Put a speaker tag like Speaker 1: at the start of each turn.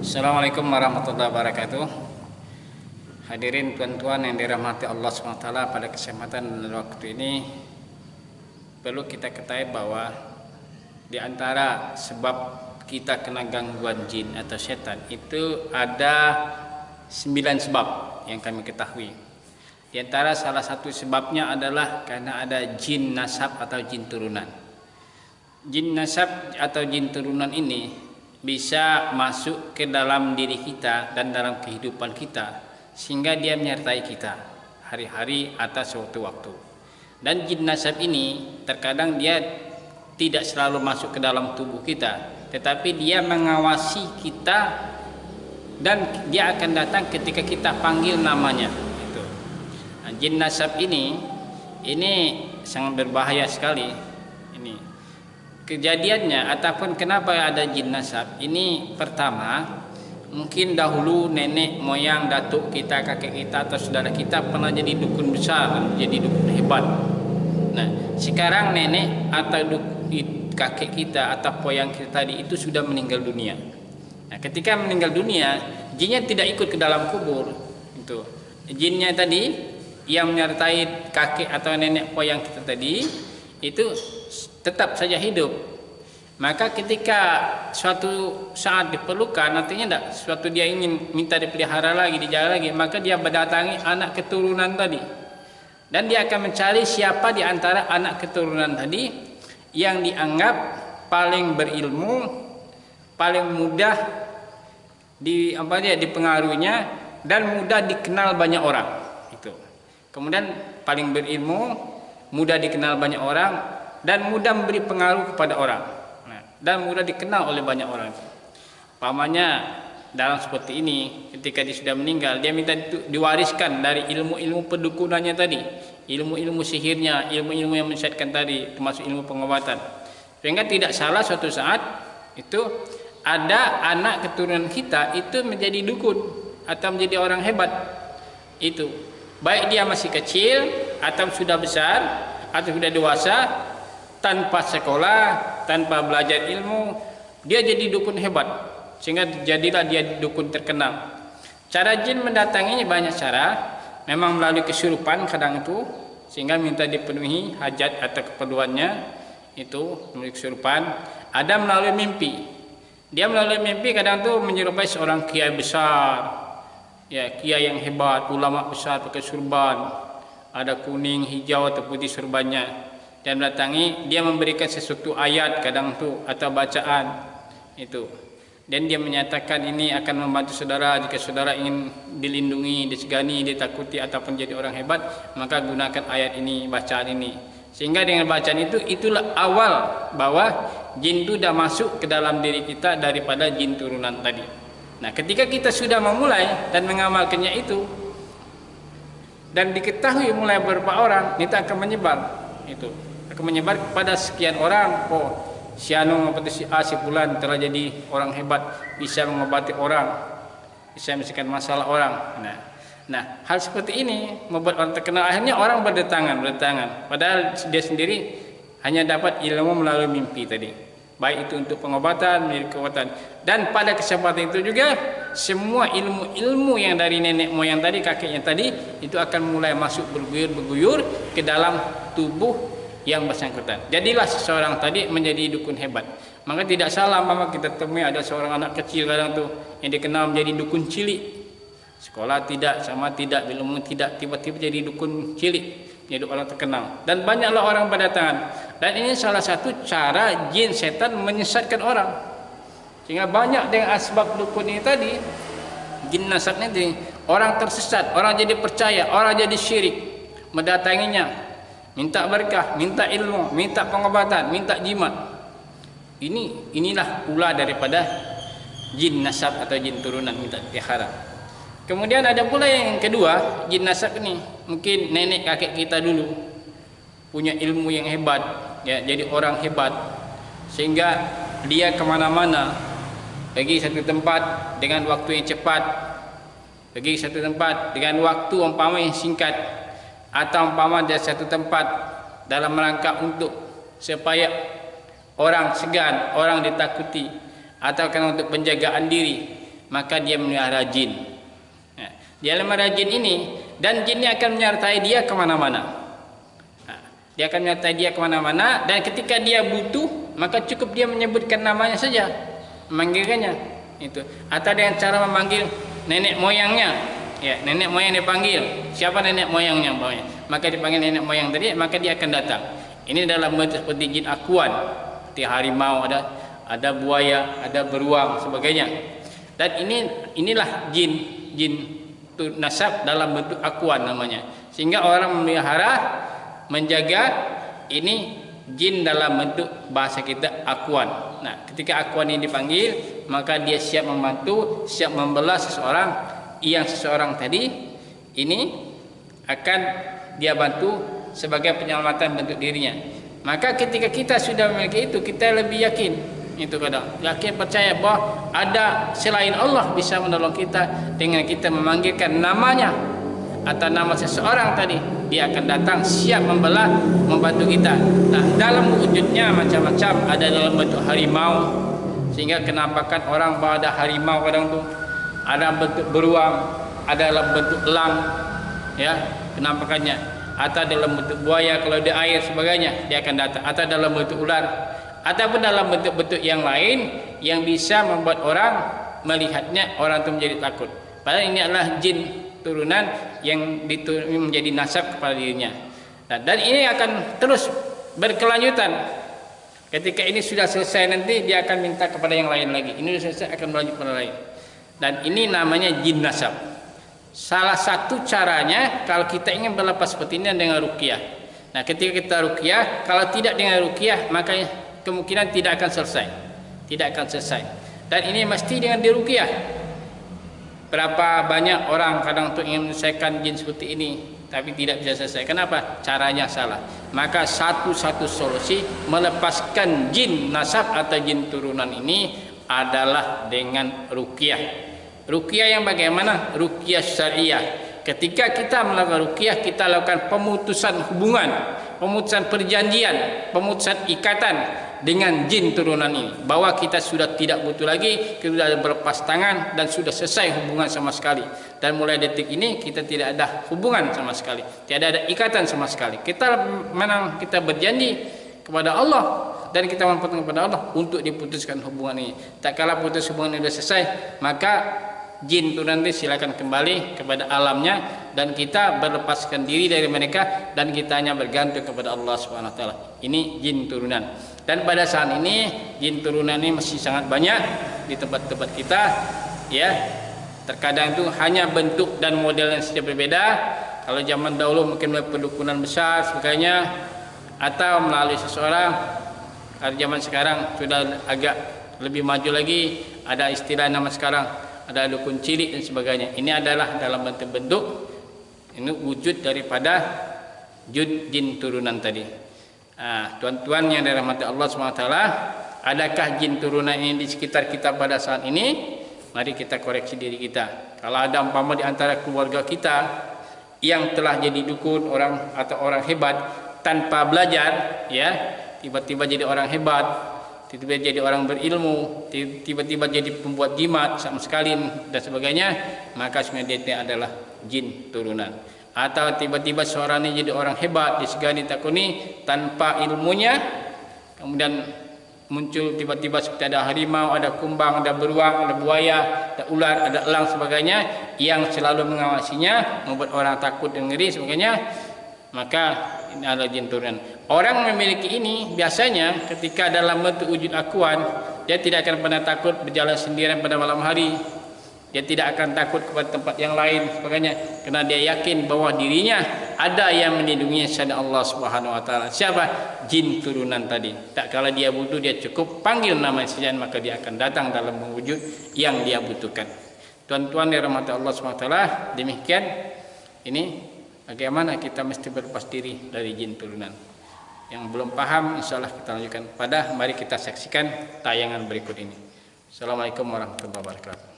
Speaker 1: Assalamualaikum warahmatullahi wabarakatuh. Hadirin tuan-tuan yang dirahmati Allah SWT pada kesempatan dan waktu ini perlu kita ketahui bahwa di antara sebab kita kena gangguan jin atau setan itu ada sembilan sebab yang kami ketahui. Di antara salah satu sebabnya adalah karena ada jin nasab atau jin turunan. Jin nasab atau jin turunan ini bisa masuk ke dalam diri kita dan dalam kehidupan kita sehingga dia menyertai kita hari-hari atas suatu waktu. Dan jin nasab ini terkadang dia tidak selalu masuk ke dalam tubuh kita, tetapi dia mengawasi kita dan dia akan datang ketika kita panggil namanya. Itu. Nah, jin nasab ini ini sangat berbahaya sekali kejadiannya ataupun kenapa ada jin nasab ini pertama mungkin dahulu nenek moyang datuk kita kakek kita atau saudara kita pernah jadi dukun besar jadi dukun hebat. Nah sekarang nenek atau kakek kita atau moyang kita tadi itu sudah meninggal dunia. Nah ketika meninggal dunia jinnya tidak ikut ke dalam kubur. Itu. Jinnya tadi yang menyertai kakek atau nenek moyang kita tadi itu tetap saja hidup maka ketika suatu saat diperlukan artinya tidak suatu dia ingin minta dipelihara lagi dijaga lagi maka dia berdatangi anak keturunan tadi. Dan dia akan mencari siapa di antara anak keturunan tadi yang dianggap paling berilmu paling mudah di apa dia dipengaruhinya dan mudah dikenal banyak orang. Itu. Kemudian paling berilmu mudah dikenal banyak orang dan mudah memberi pengaruh kepada orang dan mudah dikenal oleh banyak orang. Pamannya dalam seperti ini ketika dia sudah meninggal dia minta diwariskan dari ilmu-ilmu pendukunannya tadi, ilmu-ilmu sihirnya, ilmu-ilmu yang menyesatkan tadi termasuk ilmu pengobatan. Sehingga tidak salah suatu saat itu ada anak keturunan kita itu menjadi dukun atau menjadi orang hebat. Itu baik dia masih kecil atau sudah besar atau sudah dewasa tanpa sekolah, tanpa belajar ilmu, dia jadi dukun hebat. Sehingga jadilah dia dukun terkenal. Cara jin mendatanginya banyak cara. Memang melalui kesurupan kadang itu. Sehingga minta dipenuhi hajat atau keperluannya. Itu melalui kesurupan. Ada melalui mimpi. Dia melalui mimpi kadang itu menyerupai seorang kiai besar. Ya, kiai yang hebat, ulama besar pakai surban. Ada kuning, hijau atau putih surbannya dan mendatangi dia memberikan sesuatu ayat kadang tu atau bacaan itu. Dan dia menyatakan ini akan membantu saudara. Jika saudara ingin dilindungi disegani ditakuti ataupun jadi orang hebat maka gunakan ayat ini bacaan ini. Sehingga dengan bacaan itu itulah awal bahwa jin itu dah masuk ke dalam diri kita daripada jin turunan tadi. Nah ketika kita sudah memulai dan mengamalkannya itu dan diketahui mulai beberapa orang itu akan menyebar itu menyebar kepada sekian orang. Oh si anu apa si A si bulan telah jadi orang hebat bisa mengobati orang bisa menyelesaikan masalah orang. Nah nah hal seperti ini membuat orang terkenal. Akhirnya orang berdatangan berdatangan. Padahal dia sendiri hanya dapat ilmu melalui mimpi tadi. Baik itu untuk pengobatan menjadi kekuatan. Dan pada kesempatan itu juga semua ilmu-ilmu yang dari nenek moyang tadi kakeknya tadi itu akan mulai masuk berguyur-berguyur ke dalam tubuh yang bersangkutan. Jadilah seseorang tadi menjadi dukun hebat. Maka tidak salah mama kita temui ada seorang anak kecil kadang tu yang dikenal menjadi dukun cilik. Sekolah tidak sama tidak belum tidak tiba-tiba jadi dukun cilik jadi orang terkenal dan banyaklah orang berdatangan dan ini salah satu cara jin setan menyesatkan orang sehingga banyak dengan asbab dukun ini tadi jin nasab ini orang tersesat orang jadi percaya orang jadi syirik mendatanginya minta berkah, minta ilmu, minta pengobatan, minta jimat. Ini inilah pula daripada jin nasab atau jin turunan minta pelihara. Kemudian ada pula yang kedua, jin nasab ini mungkin nenek kakek kita dulu punya ilmu yang hebat, ya jadi orang hebat. Sehingga dia kemana-mana pergi satu tempat dengan waktu yang cepat, pergi satu tempat dengan waktu umpama yang singkat atau umpama di satu tempat dalam rangka untuk supaya orang segan, orang ditakuti atau kan untuk penjagaan diri maka dia melihara jin. Ya. Dia melihara jin ini dan jin ini akan menyertai dia ke mana-mana. Ha. Dia akan menyertai dia ke mana-mana dan ketika dia butuh maka cukup dia menyebutkan namanya saja memanggilkannya itu atau dengan cara memanggil nenek moyangnya ya nenek moyang dipanggil siapa nenek moyangnya bawahnya maka dipanggil nenek moyang tadi maka dia akan datang. Ini dalam bentuk seperti jin akuan. Seperti harimau ada ada buaya ada beruang sebagainya. Dan ini inilah jin jin tu nasab dalam bentuk akuan namanya. Sehingga orang memelihara menjaga ini jin dalam bentuk bahasa kita akuan. Nah ketika akuan ini dipanggil maka dia siap membantu siap membelah seseorang yang seseorang tadi ini akan dia bantu sebagai penyelamatan bentuk dirinya. Maka ketika kita sudah memiliki itu kita lebih yakin. Itu kadang. Yakin percaya bahawa ada selain Allah bisa menolong kita dengan kita memanggilkan namanya. Atau nama seseorang tadi dia akan datang siap membelah membantu kita. Nah dalam wujudnya macam-macam ada dalam bentuk harimau. Sehingga kenampakan orang bahawa ada harimau kadang tu ada bentuk beruang ada dalam bentuk elang ya kenampakannya atau dalam bentuk buaya kalau di air sebagainya dia akan datang atau dalam bentuk ular ataupun dalam bentuk-bentuk yang lain yang bisa membuat orang melihatnya orang itu menjadi takut. Padahal ini adalah jin turunan yang menjadi nasab kepada dirinya. Dan ini akan terus berkelanjutan. Ketika ini sudah selesai nanti dia akan minta kepada yang lain lagi. Ini sudah selesai akan berlanjut kepada lain. Dan ini namanya jin nasab. Salah satu caranya kalau kita ingin berlepas seperti ini dengan ruqyah. Nah, ketika kita ruqyah, kalau tidak dengan ruqyah maka kemungkinan tidak akan selesai. Tidak akan selesai. Dan ini mesti dengan diruqyah. Berapa banyak orang kadang untuk ingin menyelesaikan jin seperti ini tapi tidak bisa selesai. Kenapa? Caranya salah. Maka satu-satu solusi melepaskan jin nasab atau jin turunan ini adalah dengan ruqyah ruqyah yang bagaimana? Ruqyah syariah. Ketika kita melakukan ruqyah kita lakukan pemutusan hubungan pemutusan perjanjian pemutusan ikatan dengan jin turunan ini. Bahwa kita sudah tidak butuh lagi kita sudah berlepas tangan dan sudah selesai hubungan sama sekali. Dan mulai detik ini kita tidak ada hubungan sama sekali. Tidak ada ikatan sama sekali. Kita menang kita berjanji kepada Allah dan kita mempertemukan kepada Allah untuk diputuskan hubungan ini. Tak kala putus hubungan ini sudah selesai maka jin itu nanti silakan kembali kepada alamnya dan kita berlepaskan diri dari mereka dan kita hanya bergantung kepada Allah Subhanahu wa taala. Ini jin turunan. Dan pada saat ini jin turunan ini masih sangat banyak di tempat-tempat kita ya. Terkadang itu hanya bentuk dan model yang sedikit berbeda. Kalau zaman dahulu mungkin melalui pendukunan besar sebagainya atau melalui seseorang. Kalau zaman sekarang sudah agak lebih maju lagi ada istilah nama sekarang ada dukun cilik dan sebagainya. Ini adalah dalam bentuk-bentuk ini wujud daripada jin turunan tadi. Ah, tuan-tuan yang dirahmati Allah SWT adakah jin turunan ini di sekitar kita pada saat ini mari kita koreksi diri kita kalau ada umpama di antara keluarga kita yang telah jadi dukun orang atau orang hebat tanpa belajar ya tiba-tiba jadi orang hebat tiba-tiba jadi orang berilmu tiba-tiba jadi pembuat jimat sama sekali dan sebagainya maka sebenarnya dia adalah jin turunan. Atau tiba-tiba ini jadi orang hebat disegani takuni tanpa ilmunya kemudian muncul tiba-tiba seperti ada harimau, ada kumbang, ada beruang, ada buaya, ada ular, ada elang sebagainya yang selalu mengawasinya membuat orang takut dan ngeri sebagainya maka ini adalah jin turunan orang memiliki ini biasanya ketika dalam bentuk wujud akuan dia tidak akan pernah takut berjalan sendirian pada malam hari. Dia tidak akan takut kepada tempat yang lain. Sebagainya kerana dia yakin bahawa dirinya ada yang melindunginya selain Allah Subhanahu wa taala. Siapa? Jin turunan tadi. Tak kala dia butuh dia cukup panggil nama saja maka dia akan datang dalam wujud yang dia butuhkan. Tuan-tuan yang rahmat Allah Subhanahu wa taala demikian. Ini bagaimana kita mesti berlepas diri dari jin turunan? Yang belum paham insyaallah kita lanjutkan. Pada mari kita saksikan tayangan berikut ini. Assalamualaikum warahmatullahi wabarakatuh